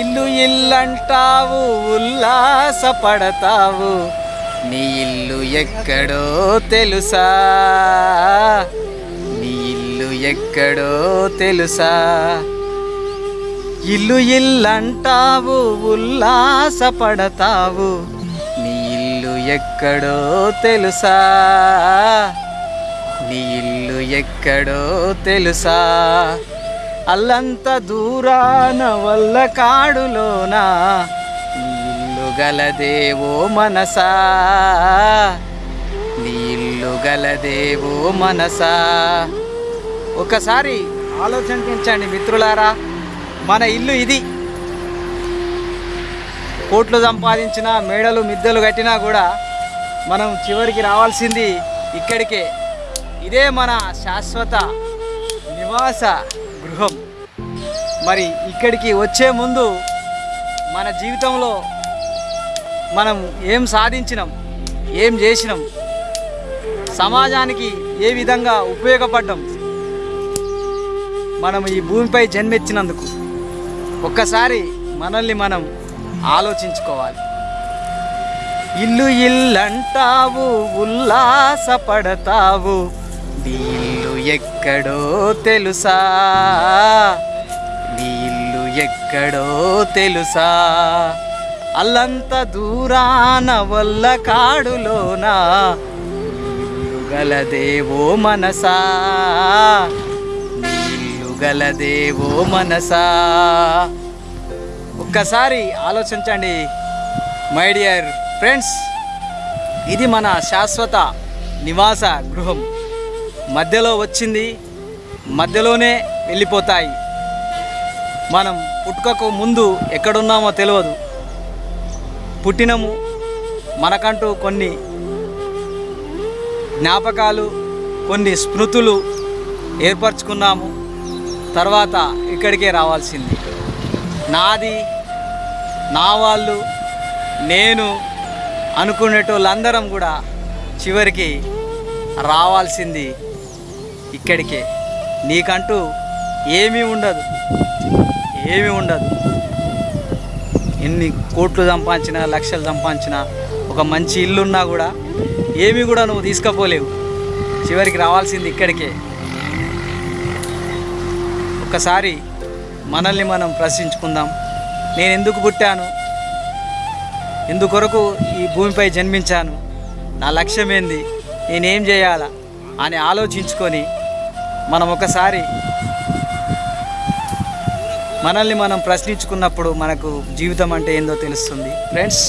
ఇల్లు ఇల్లంటావు ఉల్లాసపడతావు నీ ఇల్లు ఎక్కడో తెలుసా నీ ఇల్లు ఎక్కడో తెలుసా ఇల్లు ఇల్లంటావు ఉల్లాసపడతావు నీ ఇల్లు ఎక్కడో తెలుసా నీ ఇల్లు ఎక్కడో తెలుసా అల్లంత దూరాన వల్ల కాడులోనా నీ గలదేవో మనసా. నీళ్ళు గలదేవో మనసా. ఒకసారి ఆలోచించండి మిత్రులారా మన ఇల్లు ఇది. కోట్లు సంపాదించిన మేడలు మిద్దెలు కట్టినా కూడా మనం చివరికి రావాల్సింది ఇక్కడికే. ఇదే మన శాశ్వత నివాస. గృహం. మరి ఇక్కడికి వచ్చే ముందు మన జీవితంలో మనం ఏం సాధించినాం ఏం చేసినాం సమాజానికి ఏ విధంగా ఉపయోగపడ్డాం మనం ఈ భూమిపై జన్మెచ్చినందుకు ఒక్కసారి మనల్ని మనం ఆలోచించుకోవాలి. ఇల్లు ఇల్లంటావు ఉల్లాసపడతావు దీని ఎక్కడో తెలుసా? నీ ఇల్లు ఎక్కడో తెలుసా? అల్లంత దూరాన వల్ల కాడులోనా గలదేవో మనసా? నీళ్ళు గలదేవో మనసా? ఒక్కసారి ఆలోచించండి మై డియర్ ఫ్రెండ్స్. ఇది మన శాశ్వత నివాస గృహం. మధ్యలో వచ్చింది మధ్యలోనే వెళ్ళిపోతాయి. మనం పుట్టుకకు ముందు ఎక్కడున్నామో తెలియదు పుట్టినము మనకంటూ కొన్ని జ్ఞాపకాలు కొన్ని స్మృతులు ఏర్పరచుకున్నాము. తర్వాత ఇక్కడికే రావాల్సింది. నాది నా వాళ్ళు నేను అనుకునేటోళ్ళందరం కూడా చివరికి రావాల్సింది ఇక్కడికే. నీకంటూ ఏమీ ఉండదు. ఏమీ ఉండదు. ఎన్ని కోట్లు సంపాదించినా లక్షలు సంపాదించినా ఒక మంచి ఇల్లున్నా కూడా ఏమీ కూడా నువ్వు తీసుకపోలేవు. చివరికి రావాల్సింది ఇక్కడికే. ఒక్కసారి మనల్ని మనం ప్రశ్నించుకుందాం. నేను ఎందుకు పుట్టాను? ఎందుకొరకు ఈ భూమిపై జన్మించాను? నా లక్ష్యం ఏంది నేనేం చేయాలా? అని ఆలోచించుకొని మనం ఒకసారి మనల్ని మనం ప్రశ్నించుకున్నప్పుడు మనకు జీవితం అంటే ఏందో తెలుస్తుంది. ఫ్రెండ్స్